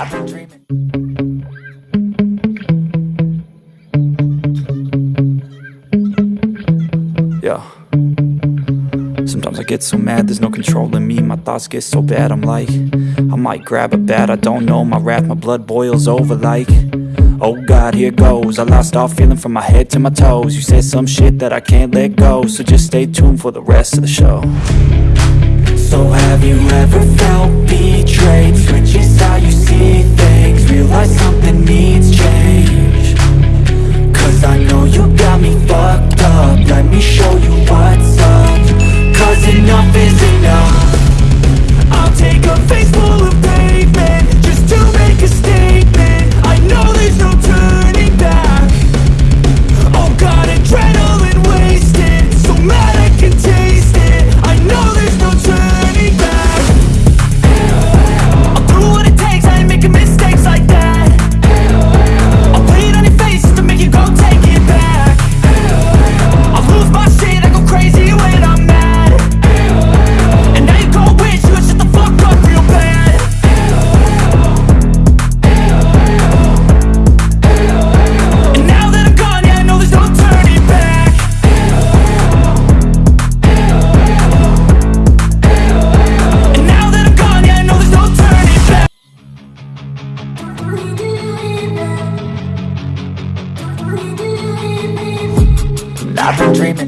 I've been dreaming. Yeah. Sometimes I get so mad, there's no control in me. My thoughts get so bad, I'm like I might grab a bat, I don't know. My wrath, my blood boils over like Oh God, here goes. I lost all feeling from my head to my toes. You said some shit that I can't let go So just stay tuned for the rest of the show I've been dreaming.